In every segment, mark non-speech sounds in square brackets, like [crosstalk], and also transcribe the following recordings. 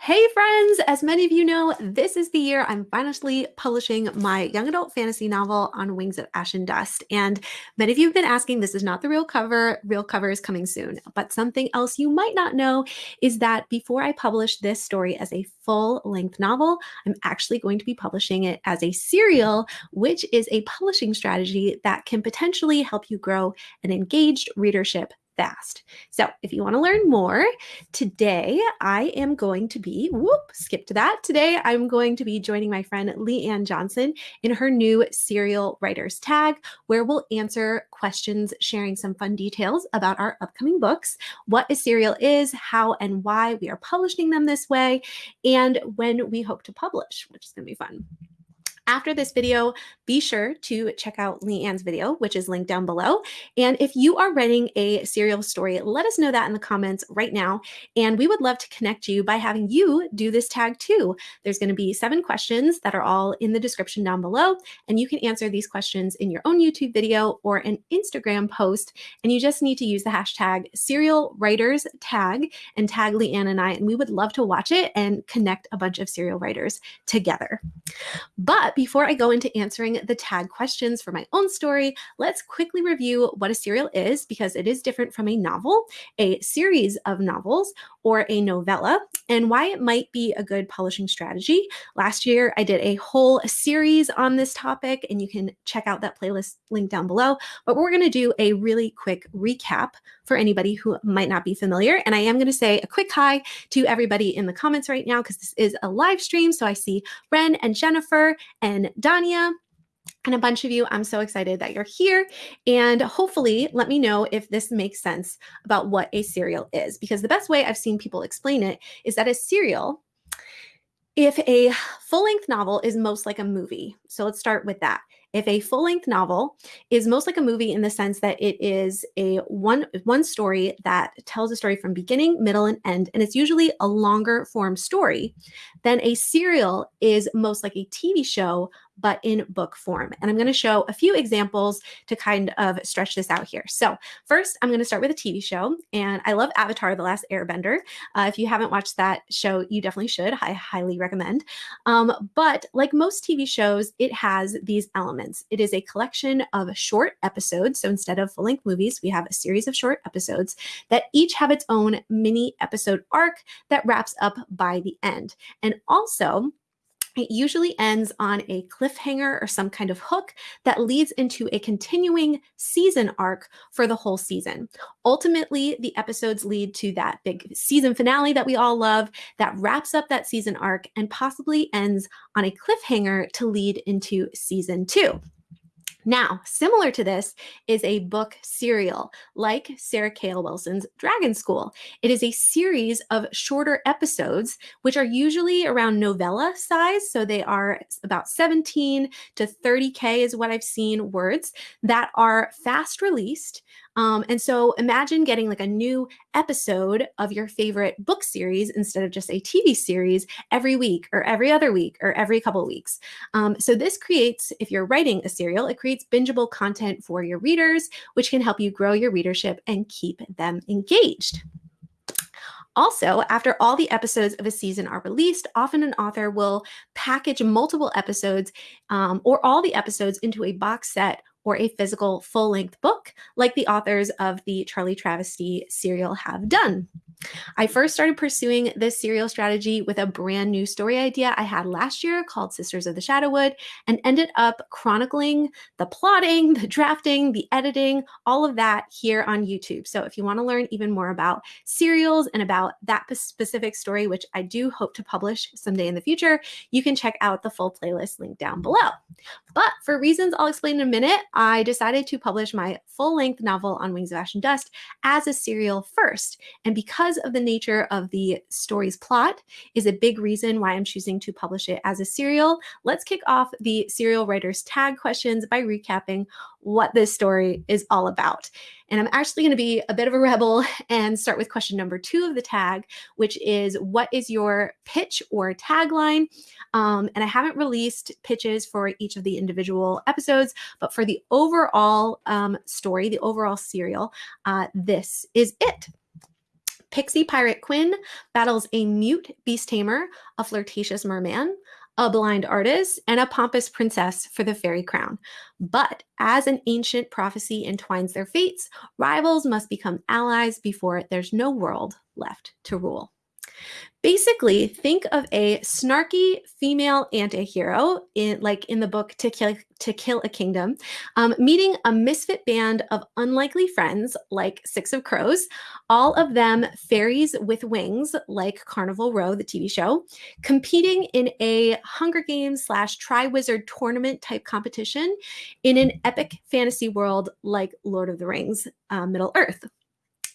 Hey friends, as many of you know, this is the year I'm finally publishing my young adult fantasy novel on Wings of Ash and Dust. And many of you have been asking, this is not the real cover, real cover is coming soon. But something else you might not know is that before I publish this story as a full length novel, I'm actually going to be publishing it as a serial, which is a publishing strategy that can potentially help you grow an engaged readership fast. So if you want to learn more, today I am going to be, whoop, skip to that. Today I'm going to be joining my friend Leanne Johnson in her new serial writers tag, where we'll answer questions, sharing some fun details about our upcoming books, what a serial is, how and why we are publishing them this way, and when we hope to publish, which is going to be fun. After this video, be sure to check out Leanne's video, which is linked down below. And if you are writing a serial story, let us know that in the comments right now. And we would love to connect you by having you do this tag too. There's going to be seven questions that are all in the description down below. And you can answer these questions in your own YouTube video or an Instagram post. And you just need to use the hashtag serial writers tag and tag Leanne and I. And we would love to watch it and connect a bunch of serial writers together. But before I go into answering the tag questions for my own story, let's quickly review what a serial is because it is different from a novel, a series of novels, or a novella, and why it might be a good publishing strategy. Last year, I did a whole series on this topic, and you can check out that playlist link down below. But we're going to do a really quick recap for anybody who might not be familiar. And I am going to say a quick hi to everybody in the comments right now because this is a live stream. So I see Ren and Jennifer and Dania and a bunch of you. I'm so excited that you're here. And hopefully, let me know if this makes sense about what a serial is, because the best way I've seen people explain it is that a serial, if a full length novel is most like a movie. So let's start with that. If a full length novel is most like a movie in the sense that it is a one one story that tells a story from beginning, middle, and end, and it's usually a longer form story, then a serial is most like a TV show but in book form. And I'm going to show a few examples to kind of stretch this out here. So first, I'm going to start with a TV show. And I love Avatar, The Last Airbender. Uh, if you haven't watched that show, you definitely should. I highly recommend. Um, but like most TV shows, it has these elements. It is a collection of short episodes. So instead of full-length movies, we have a series of short episodes that each have its own mini episode arc that wraps up by the end. And also, it usually ends on a cliffhanger or some kind of hook that leads into a continuing season arc for the whole season. Ultimately, the episodes lead to that big season finale that we all love that wraps up that season arc and possibly ends on a cliffhanger to lead into season two. Now, similar to this is a book serial like Sarah K. L. Wilson's Dragon School. It is a series of shorter episodes, which are usually around novella size. So they are about 17 to 30K is what I've seen words that are fast released um, and so imagine getting like a new episode of your favorite book series instead of just a TV series every week or every other week or every couple of weeks. Um, so this creates, if you're writing a serial, it creates bingeable content for your readers, which can help you grow your readership and keep them engaged. Also, after all the episodes of a season are released, often an author will package multiple episodes um, or all the episodes into a box set or a physical full length book, like the authors of the Charlie Travesty serial have done. I first started pursuing this serial strategy with a brand new story idea I had last year called Sisters of the Shadowwood and ended up chronicling the plotting, [laughs] the drafting, the editing, all of that here on YouTube. So if you want to learn even more about serials and about that specific story, which I do hope to publish someday in the future, you can check out the full playlist link down below. But for reasons I'll explain in a minute, I decided to publish my full length novel on Wings of Ash and Dust as a serial first. And because of the nature of the story's plot is a big reason why I'm choosing to publish it as a serial. Let's kick off the serial writer's tag questions by recapping what this story is all about. And I'm actually going to be a bit of a rebel [laughs] and start with question number two of the tag, which is what is your pitch or tagline? Um, and I haven't released pitches for each of the individual episodes, but for the overall um, story, the overall serial, uh, this is it. Pixie Pirate Quinn battles a mute beast tamer, a flirtatious merman, a blind artist, and a pompous princess for the fairy crown. But as an ancient prophecy entwines their fates, rivals must become allies before there's no world left to rule. Basically, think of a snarky female anti-hero, in, like in the book To Kill, to Kill a Kingdom, um, meeting a misfit band of unlikely friends like Six of Crows, all of them fairies with wings like Carnival Row, the TV show, competing in a Hunger Games slash Triwizard tournament type competition in an epic fantasy world like Lord of the Rings, uh, Middle Earth.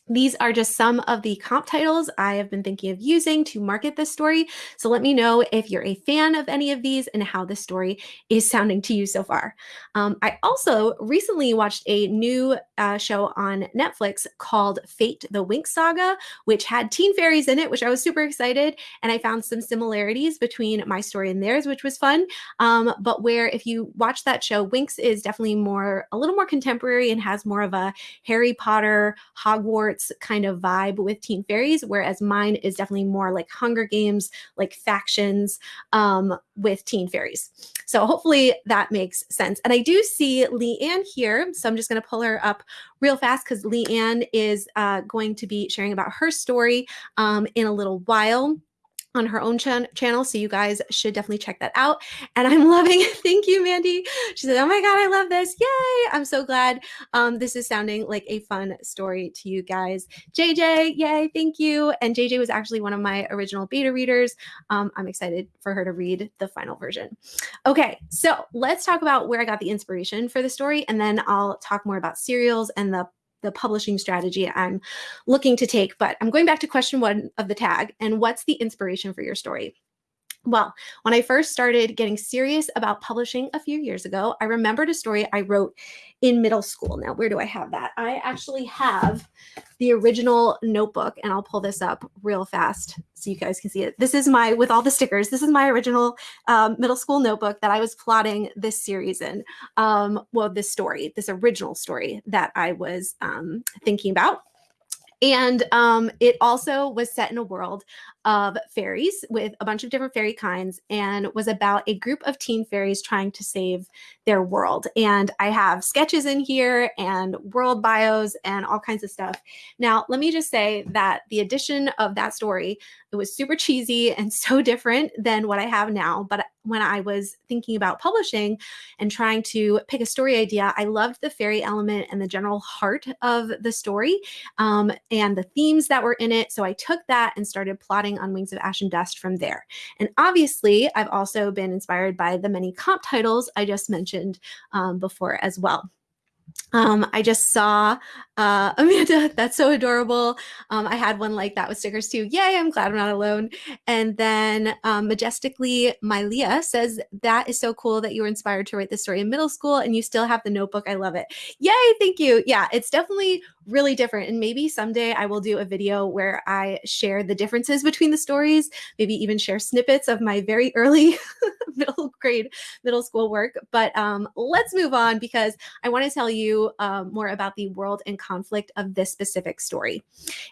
These are just some of the comp titles I have been thinking of using to market this story. So let me know if you're a fan of any of these and how this story is sounding to you so far. Um, I also recently watched a new uh, show on Netflix called Fate the Winx Saga, which had teen fairies in it, which I was super excited. And I found some similarities between my story and theirs, which was fun. Um, but where if you watch that show, Winx is definitely more, a little more contemporary and has more of a Harry Potter, Hogwarts, kind of vibe with Teen Fairies, whereas mine is definitely more like Hunger Games, like factions um, with Teen Fairies. So hopefully that makes sense. And I do see Leanne here, so I'm just going to pull her up real fast because Leanne is uh, going to be sharing about her story um, in a little while on her own ch channel. So you guys should definitely check that out. And I'm [laughs] loving it. Thank you, Mandy. She said, oh my God, I love this. Yay. I'm so glad um, this is sounding like a fun story to you guys. JJ, yay. Thank you. And JJ was actually one of my original beta readers. Um, I'm excited for her to read the final version. Okay, so let's talk about where I got the inspiration for the story. And then I'll talk more about serials and the the publishing strategy I'm looking to take. But I'm going back to question one of the tag and what's the inspiration for your story? Well, when I first started getting serious about publishing a few years ago, I remembered a story I wrote in middle school. Now, where do I have that? I actually have the original notebook, and I'll pull this up real fast so you guys can see it. This is my, with all the stickers, this is my original um, middle school notebook that I was plotting this series in. Um, well, this story, this original story that I was um, thinking about. And um, it also was set in a world of fairies with a bunch of different fairy kinds and was about a group of teen fairies trying to save their world. And I have sketches in here and world bios and all kinds of stuff. Now, let me just say that the addition of that story, it was super cheesy and [laughs] so different than what I have now. But when I was thinking about publishing and trying to pick a story idea, I loved the fairy element and the general heart of the story um, and the themes that were in it. So I took that and started plotting on Wings of Ash and Dust from there. And obviously, I've also been inspired by the many comp titles I just mentioned um, before as well. Um, I just saw uh, [laughs] Amanda, that's so adorable. Um, I had one like that with stickers too. Yay, I'm glad I'm not alone. And then um, Majestically, My Leah says, that is so cool that you were inspired to write this story in middle school and you still have the notebook. I love it. Yay, thank you. Yeah, it's definitely really different. And maybe someday I will do a video where I share the differences between the stories, maybe even share snippets of my very early [laughs] middle grade, middle school work. But um, let's move on because I want to tell you um, more about the world and conflict of this specific story.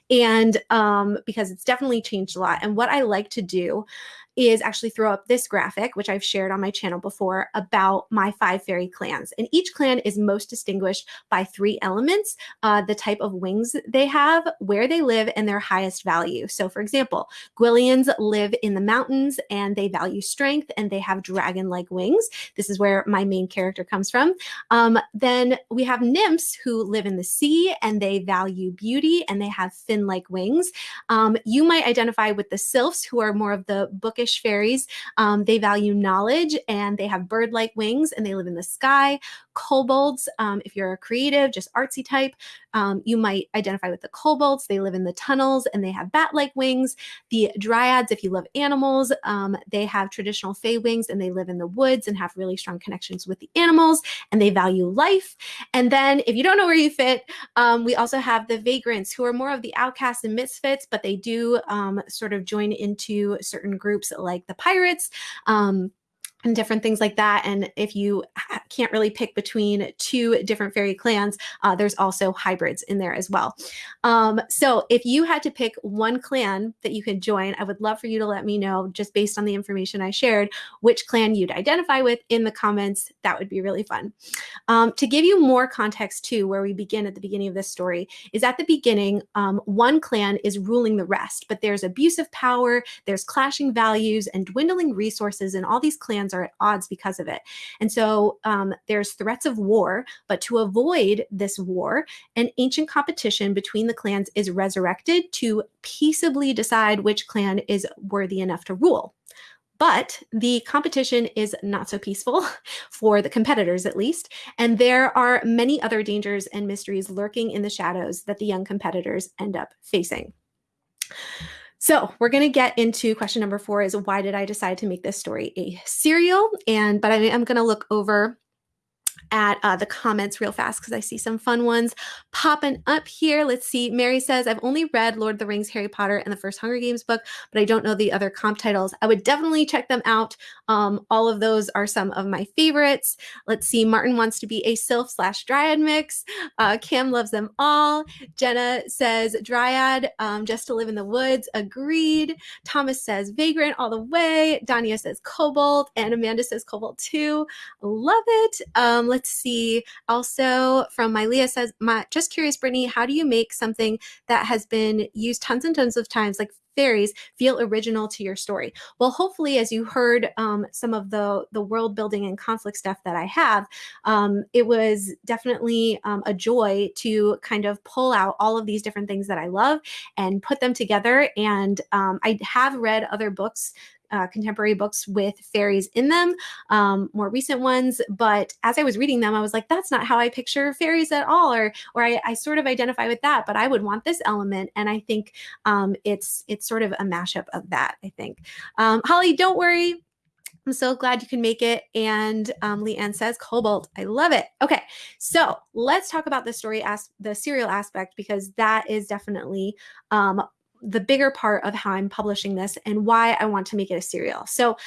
And um, because it's definitely changed a lot. And what I like to do is actually throw up this graphic, which I've shared on my channel before about my five fairy clans. And each clan is most distinguished by three elements, uh, the type of wings they have, where they live, and their highest value. So for example, Gwillians live in the mountains and they value strength and they have dragon-like wings. This is where my main character comes from. Um, then we have nymphs who live in the sea and they value beauty and they have fin-like wings. Um, you might identify with the sylphs who are more of the bookish fairies. Um, they value knowledge and they have bird-like wings and they live in the sky. Kobolds, um, if you're a creative, just artsy type, um, you might identify with the kobolds. They live in the tunnels and they have bat-like wings. The dryads, if you love animals, um, they have traditional fey wings and they live in the woods and have really strong connections with the animals and they value life. And then if you don't know where you fit, um, we also have the vagrants who are more of the outcasts and misfits, but they do um, sort of join into certain groups like the pirates. Um, and different things like that. And if you can't really pick between two different fairy clans, uh, there's also hybrids in there as well. Um, so if you had to pick one clan that you could join, I would love for you to let me know, just based on the information I shared, which clan you'd identify with in the comments. That would be really fun. Um, to give you more context too, where we begin at the beginning of this story, is at the beginning, um, one clan is ruling the rest, but there's abuse of power, there's clashing values and dwindling resources, and all these clans are at odds because of it. And so um, there's threats of war, but to avoid this war, an ancient competition between the clans is resurrected to peaceably decide which clan is worthy enough to rule. But the competition is not so peaceful [laughs] for the competitors, at least. And there are many other dangers and mysteries lurking in the shadows that the young competitors end up facing. So we're going to get into question number four is why did I decide to make this story a serial? And but I am going to look over at uh, the comments real fast because I see some fun ones popping up here. Let's see. Mary says, I've only read Lord of the Rings, Harry Potter, and the first Hunger Games book, but I don't know the other comp titles. I would definitely check them out. Um, all of those are some of my favorites. Let's see. Martin wants to be a sylph slash dryad mix. Uh, Cam loves them all. Jenna says, Dryad, um, just to live in the woods. Agreed. Thomas says, Vagrant all the way. Dania says, Kobold. And Amanda says, Kobold too. Love it. Um, let's see. Also from Mylea says, my, just curious, Brittany, how do you make something that has been used tons and tons of times, like fairies feel original to your story well hopefully as you heard um, some of the the world building and conflict stuff that i have um, it was definitely um, a joy to kind of pull out all of these different things that i love and put them together and um, i have read other books uh, contemporary books with fairies in them, um, more recent ones. But as I was reading them, I was like, that's not how I picture fairies at all, or or I, I sort of identify with that, but I would want this element. And I think um, it's it's sort of a mashup of that. I think. Um, Holly, don't worry. I'm so glad you can make it. And um, Leanne says, Kobold, I love it. Okay, so let's talk about the story, as the serial aspect, because that is definitely um, the bigger part of how I'm publishing this and why I want to make it a serial. So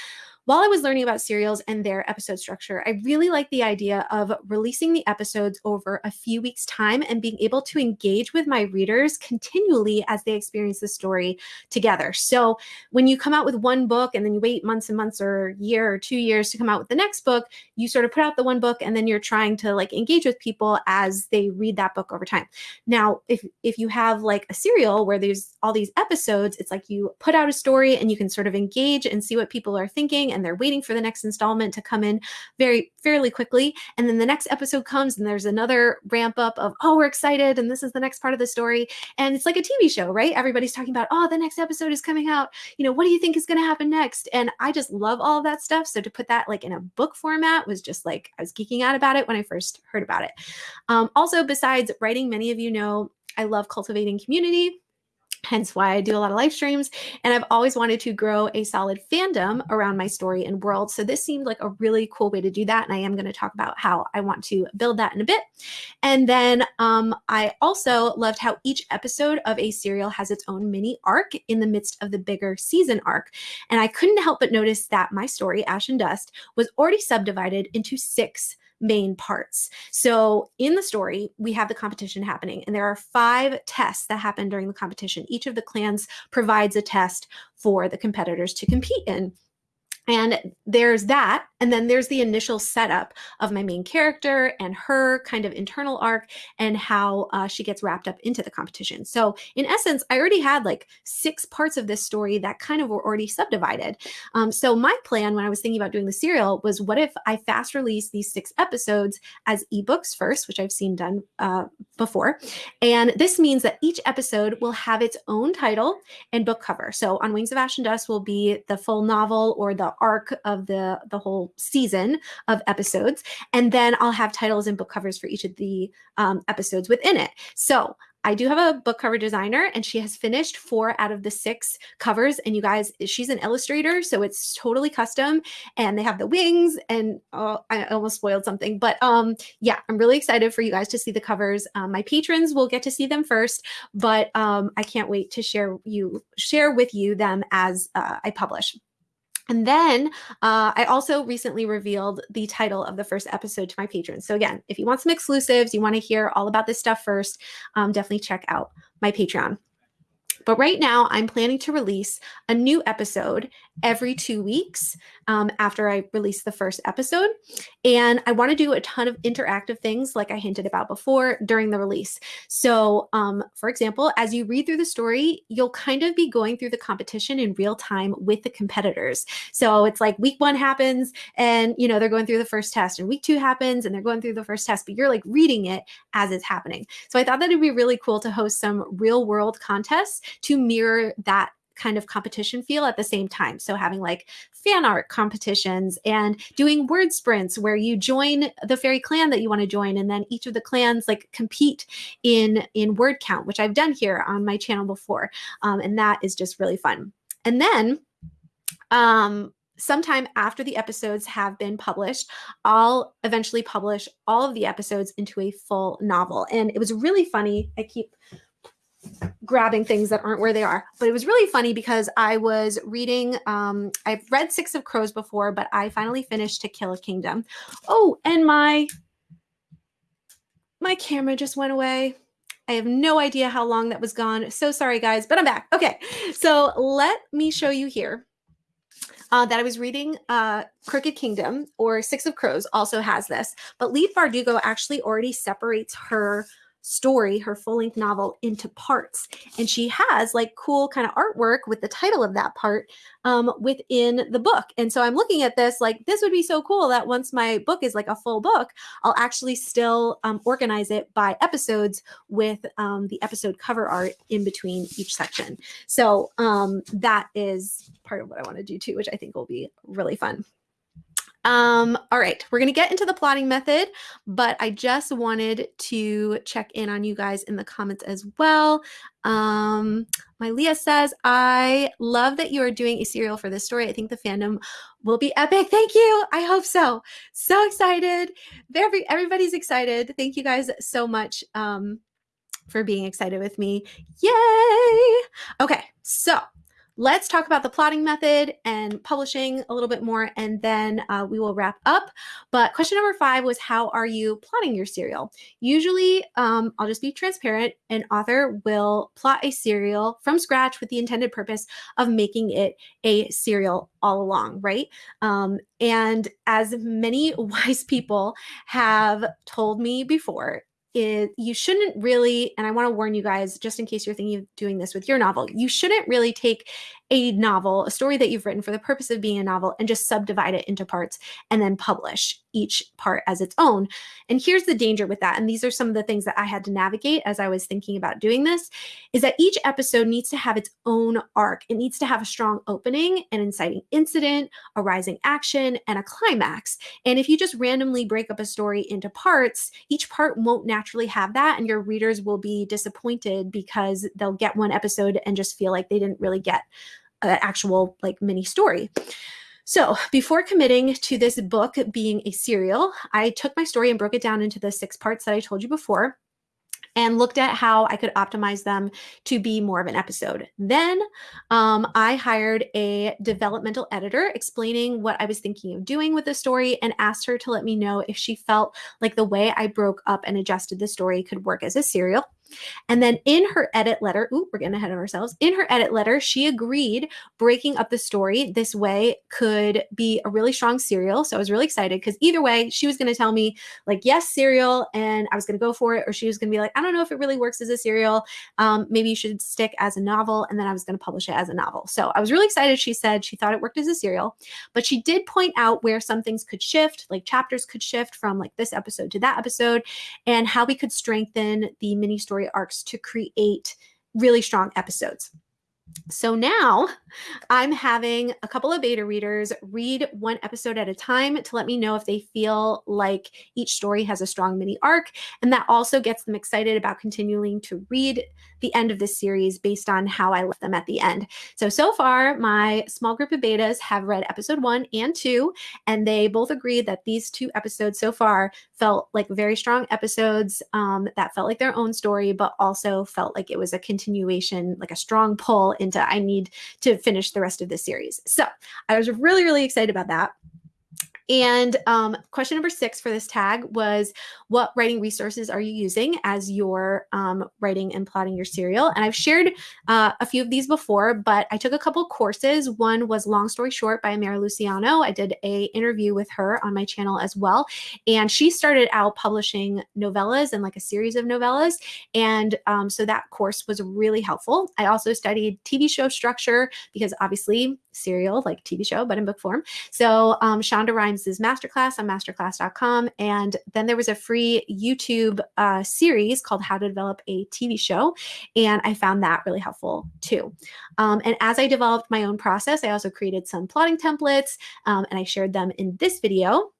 while I was learning about serials and their episode structure, I really like the idea of releasing the episodes over a few weeks' time and being able to engage with my readers continually as they experience the story together. So when you come out with one book and then you wait months and months or year or two years to come out with the next book, you sort of put out the one book and then you're trying to like engage with people as they read that book over time. Now, if if you have like a serial where there's all these episodes, it's like you put out a story and you can sort of engage and see what people are thinking and they're waiting for the next installment to come in very fairly quickly. And then the next episode comes and there's another ramp up of, oh, we're excited. And this is the next part of the story. And it's like a TV show, right? Everybody's talking about, oh, the next episode is coming out. You know, what do you think is going to happen next? And I just love all of that stuff. So to put that like in a book format was just like, I was geeking out about it when I first heard about it. Um, also, besides writing, many of you know I love cultivating community hence why I do a lot of live streams. And I've always wanted to grow a solid fandom around my story and world. So this seemed like a really cool way to do that. And I am going to talk about how I want to build that in a bit. And then um, I also loved how each episode of a serial has its own mini arc in the midst of the bigger season arc. And I couldn't help but notice that my story, Ash and Dust, was already subdivided into six main parts. So in the story, we have the competition happening, and there are five tests that happen during the competition. Each of the clans provides a test for the competitors to compete in. And there's that. And then there's the initial setup of my main character and her kind of internal arc and how uh, she gets wrapped up into the competition. So, in essence, I already had like six parts of this story that kind of were already subdivided. Um, so, my plan when I was thinking about doing the serial was what if I fast release these six episodes as ebooks first, which I've seen done uh, before. And this means that each episode will have its own title and book cover. So, On Wings of Ash and Dust will be the full novel or arc of the the whole season of episodes and then i'll have titles and book covers for each of the um, episodes within it so I do have a book cover designer and she has finished four out of the six covers. And you guys, she's an illustrator, so it's totally custom. And they have the wings and oh, I almost spoiled something. But um, yeah, I'm really excited for you guys to see the covers. Um, my patrons will get to see them first, but um, I can't wait to share you share with you them as uh, I publish. And then uh, I also recently revealed the title of the first episode to my patrons. So, again, if you want some exclusives, you want to hear all about this stuff first, um, definitely check out my Patreon. But right now, I'm planning to release a new episode every two weeks um, after I release the first episode. And I want to do a ton of interactive things, like I hinted about before, during the release. So, um, for example, as you read through the story, you'll kind of be going through the competition in real time with the competitors. So it's like week one happens, and you know they're going through the first test, and week two happens, and they're going through the first test, but you're like reading it as it's happening. So I thought that it'd be really cool to host some real world contests to mirror that kind of competition feel at the same time. So having like fan art competitions and doing word sprints where you join the fairy clan that you want to join and then each of the clans like compete in in word count, which I've done here on my channel before. Um, and that is just really fun. And then um sometime after the episodes have been published, I'll eventually publish all of the episodes into a full novel. And it was really funny. I keep grabbing things that aren't where they are. But it was really funny because I was reading, um, I've read Six of Crows before, but I finally finished To Kill a Kingdom. Oh, and my my camera just went away. I have no idea how long that was gone. So sorry, guys, but I'm back. Okay, so let me show you here uh, that I was reading uh, Crooked Kingdom or Six of Crows also has this, but Leigh Bardugo actually already separates her story, her full length novel, into parts. And she has like cool kind of artwork with the title of that part um, within the book. And so I'm looking at this like, this would be so cool that once my book is like a full book, I'll actually still um, organize it by episodes with um, the episode cover art in between each section. So um, that is part of what I want to do too, which I think will be really fun. Um, all right, we're going to get into the plotting method, but I just wanted to check in on you guys in the comments as well. Um, my Leah says, I love that you are doing a serial for this story. I think the fandom will be epic. Thank you. I hope so. So excited. Every, everybody's excited. Thank you guys so much um, for being excited with me. Yay. Okay, so let's talk about the plotting method and publishing a little bit more, and then uh, we will wrap up. But question number five was how are you plotting your serial? Usually, um, I'll just be transparent. An author will plot a serial from scratch with the intended purpose of making it a serial all along, right? Um, and as many [laughs] wise people have told me before, is you shouldn't really, and I want to warn you guys, just in case you're thinking of doing this with your novel, you shouldn't really take a novel, a story that you've written for the purpose of being a novel, and just subdivide it into parts and then publish each part as its own. And here's the danger with that. And these are some of the things that I had to navigate as I was thinking about doing this is that each episode needs to have its own arc. It needs to have a strong opening, an inciting incident, a rising action, and a climax. And if you just randomly break up a story into parts, each part won't naturally have that. And your readers will be disappointed because they'll get one episode and just feel like they didn't really get an actual like mini story. So, before committing to this book being a serial, I took my story and broke it down into the six parts that I told you before and looked at how I could optimize them to be more of an episode. Then um, I hired a developmental editor explaining what I was thinking of doing with the story and asked her to let me know if she felt like the way I broke up and adjusted the story could work as a serial. And then in her edit letter, ooh, we're getting ahead of ourselves. In her edit letter, she agreed breaking up the story this way could be a really strong serial. So I was really excited because either way, she was going to tell me, like, yes, serial, and I was going to go for it, or she was going to be like, I don't know if it really works as a serial. Um, maybe you should stick as a novel. And then I was going to publish it as a novel. So I was really excited. She said she thought it worked as a serial, but she did point out where some things could shift, like chapters could shift from like this episode to that episode, and how we could strengthen the mini story story arcs to create really strong episodes. So now I'm having a couple of beta readers read one episode at a time to let me know if they feel like each story has a strong mini arc. And that also gets them excited about continuing to read the end of this series based on how I left them at the end. So, so far, my small group of betas have read episode one and two, and they both agreed that these two episodes so far felt like very strong episodes um, that felt like their own story, but also felt like it was a continuation, like a strong pull into I need to finish the rest of this series. So I was really, really excited about that. And um, question number six for this tag was what writing resources are you using as you're um, writing and plotting your serial? And I've shared uh, a few of these before, but I took a couple courses. One was Long Story Short by Mary Luciano. I did a interview with her on my channel as well. And she started out publishing novellas and like a series of novellas. And um, so that course was really helpful. I also studied TV show structure because obviously serial, like TV show, but in book form. So um, Shonda Rhimes' masterclass on masterclass.com. And then there was a free YouTube uh, series called How to Develop a TV Show. And I found that really helpful too. Um, and as I developed my own process, I also created some plotting templates um, and I shared them in this video.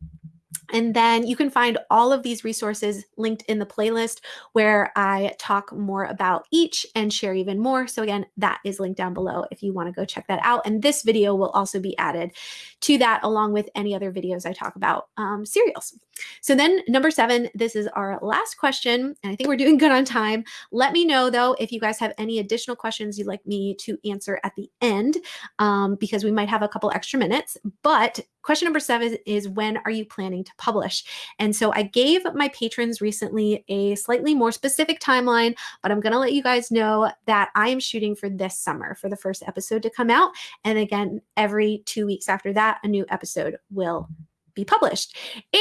And then you can find all of these resources linked in the playlist where I talk more about each and share even more. So again, that is linked down below if you want to go check that out. And this video will also be added to that along with any other videos I talk about um, serials. So then number seven, this is our last question. And I think we're doing good on time. Let me know though, if you guys have any additional questions you'd like me to answer at the end, um, because we might have a couple extra minutes. But question number seven is when are you planning to publish? And so I gave my patrons recently a slightly more specific timeline, but I'm going to let you guys know that I am shooting for this summer for the first episode to come out. And again, every two weeks after that, a new episode will be published.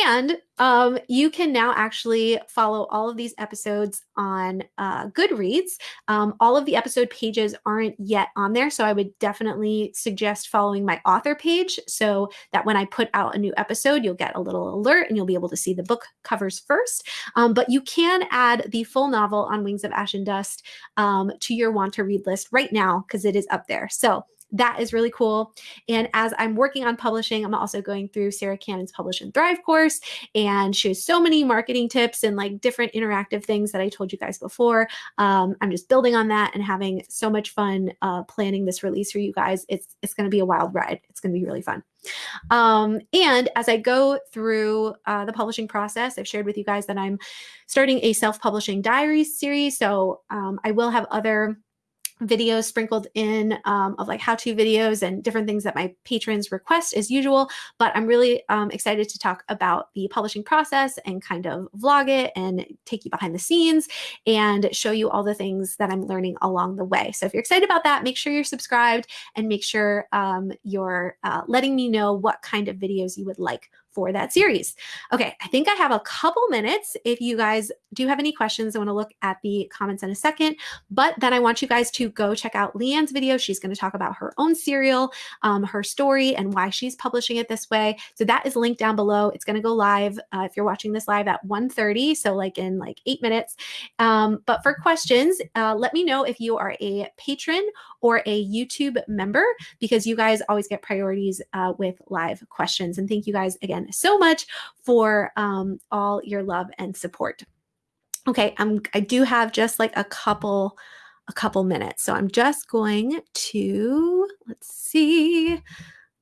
And um, you can now actually follow all of these episodes on uh, Goodreads. Um, all of the episode pages aren't yet on there, so I would definitely suggest following my author page so that when I put out a new episode, you'll get a little alert and you'll be able to see the book covers first. Um, but you can add the full novel on Wings of Ash and Dust um, to your want to read list right now because it is up there. So that is really cool. And as I'm working on publishing, I'm also going through Sarah Cannon's Publish and Thrive course. And she has so many marketing tips and like different interactive things that I told you guys before. Um, I'm just building on that and having so much fun uh, planning this release for you guys. It's, it's going to be a wild ride. It's going to be really fun. Um, and as I go through uh, the publishing process, I've shared with you guys that I'm starting a self publishing diaries series. So um, I will have other videos sprinkled in um, of like how-to videos and different things that my patrons request as usual. But I'm really um, excited to talk about the publishing process and kind of vlog it and take you behind the scenes and show you all the things that I'm learning along the way. So if you're excited about that, make sure you're subscribed and make sure um, you're uh, letting me know what kind of videos you would like for that series. Okay, I think I have a couple minutes. If you guys do have any questions, I want to look at the comments in a second, but then I want you guys to go check out Leanne's video. She's going to talk about her own serial, um, her story, and why she's publishing it this way. So that is linked down below. It's going to go live uh, if you're watching this live at 1.30, so like in like eight minutes. Um, but for questions, uh, let me know if you are a patron or a YouTube member because you guys always get priorities uh, with live questions. And thank you guys again so much for um, all your love and support. Okay, I'm, I do have just like a couple a couple minutes. So I'm just going to, let's see.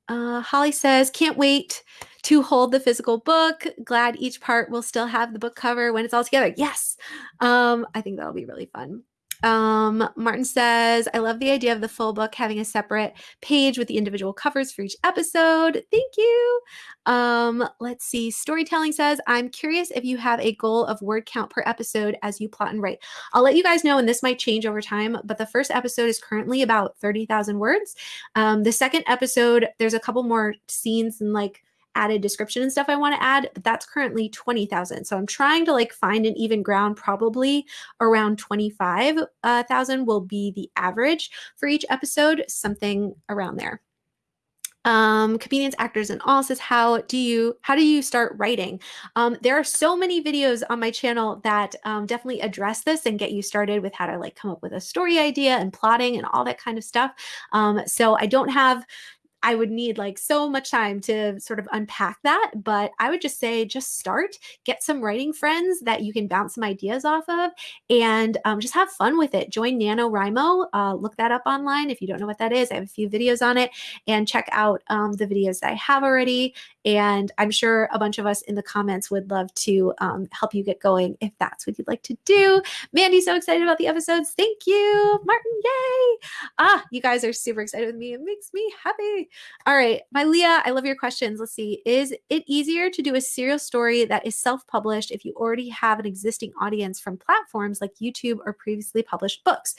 Uh, Holly says, can't wait to hold the physical book. Glad each part will still have the book cover when it's all together. Yes. Um, I think that'll be really fun. Um, Martin says, I love the idea of the full book having a separate page with the individual covers for each episode. Thank you. Um, let's see. Storytelling says, I'm curious if you have a goal of word count per episode as you plot and write. I'll let you guys know, and this might change over time, but the first episode is currently about 30,000 words. Um, the second episode, there's a couple more scenes and like added description and stuff I want to add, but that's currently 20,000. So I'm trying to like find an even ground, probably around 25,000 uh, will be the average for each episode, something around there. Um comedians actors and all says how do you how do you start writing? Um there are so many videos on my channel that um, definitely address this and get you started with how to like come up with a story idea and plotting and all that kind of stuff. Um so i don't have I would need like so much time to sort of unpack that. But I would just say, just start, get some writing friends that you can bounce some ideas off of, and um, just have fun with it. Join NaNoWriMo. Uh, look that up online if you don't know what that is. I have a few videos on it, and check out um, the videos that I have already. And I'm sure a bunch of us in the comments would love to um, help you get going if that's what you'd like to do. Mandy, so excited about the episodes. Thank you, Martin. Yay. Ah, you guys are super excited with me. It makes me happy. All right. My Leah, I love your questions. Let's see. Is it easier to do a serial story that is self published if you already have an existing audience from platforms like YouTube or previously published books?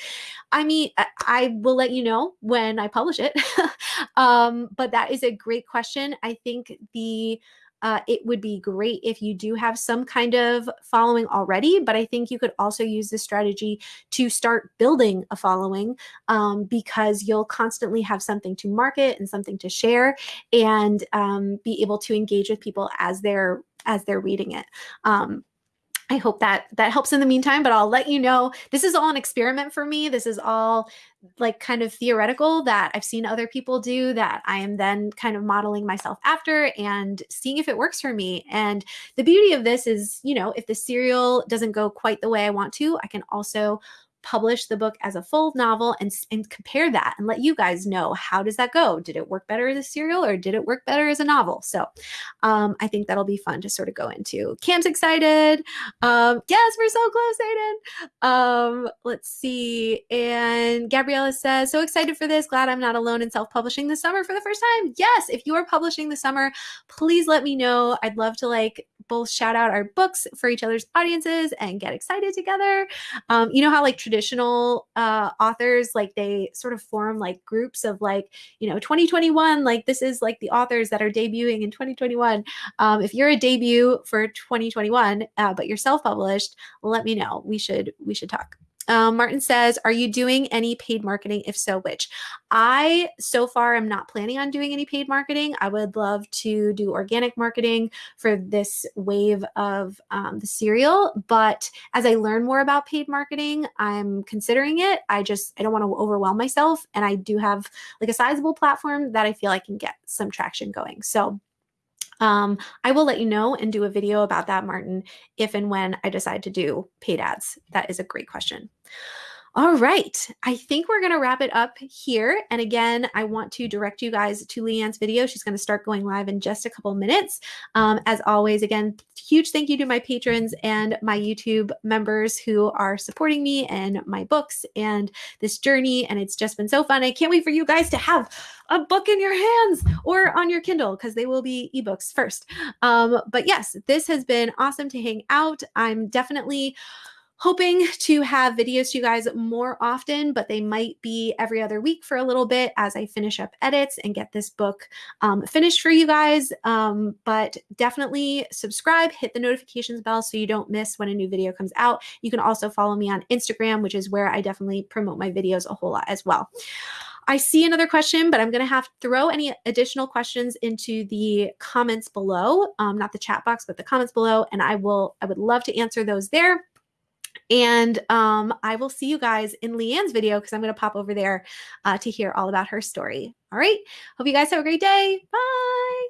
I mean, I will let you know when I publish it. [laughs] um, but that is a great question. I think the uh, it would be great if you do have some kind of following already, but I think you could also use this strategy to start building a following um, because you'll constantly have something to market and something to share and um, be able to engage with people as they're as they're reading it. Um, I hope that that helps in the meantime, but I'll let you know. This is all an experiment for me. This is all like kind of theoretical that I've seen other people do that I am then kind of modeling myself after and seeing if it works for me. And the beauty of this is, you know, if the serial doesn't go quite the way I want to, I can also publish the book as a full novel and, and compare that and let you guys know how does that go? Did it work better as a serial or did it work better as a novel? So um, i think that'll be fun to sort of go into. Cam's excited. Um, yes we're so close aiden. Um, let's see. And gabriella says so excited for this. Glad i'm not alone in self-publishing this summer for the first time. Yes if you are publishing this summer please let me know. I'd love to like both shout out our books for each other's audiences and get excited together. Um, you know how like traditional uh, authors like they sort of form like groups of like you know 2021 like this is like the authors that are debuting in 2021 um, if you're a debut for 2021 uh, but you're self-published let me know. We should we should talk um, Martin says, Are you doing any paid marketing? If so, which? I so far am not planning on doing any paid marketing. I would love to do organic marketing for this wave of um, the serial. But as I learn more about paid marketing, I'm considering it. I just, I don't want to overwhelm myself. And I do have like a sizable platform that I feel I can get some traction going. So um, I will let you know and do a video about that, Martin, if and when I decide to do paid ads. That is a great question. All right, I think we're going to wrap it up here. And again, I want to direct you guys to Leanne's video. She's going to start going live in just a couple minutes. Um, as always, again, huge thank you to my patrons and my YouTube members who are supporting me and my books and this journey. And it's just been so fun. I can't wait for you guys to have a book in your hands or on your Kindle because they will be ebooks first. Um, but yes, this has been awesome to hang out. I'm definitely hoping to have videos to you guys more often, but they might be every other week for a little bit as I finish up edits and get this book um, finished for you guys. Um, but definitely subscribe, hit the notifications bell so you don't miss when a new video comes out. You can also follow me on Instagram, which is where I definitely promote my videos a whole lot as well. I see another question, but I'm going to have to throw any additional questions into the comments below, um, not the chat box, but the comments below, and I will. I would love to answer those there. And um, I will see you guys in Leanne's video because I'm going to pop over there uh, to hear all about her story. All right. Hope you guys have a great day. Bye.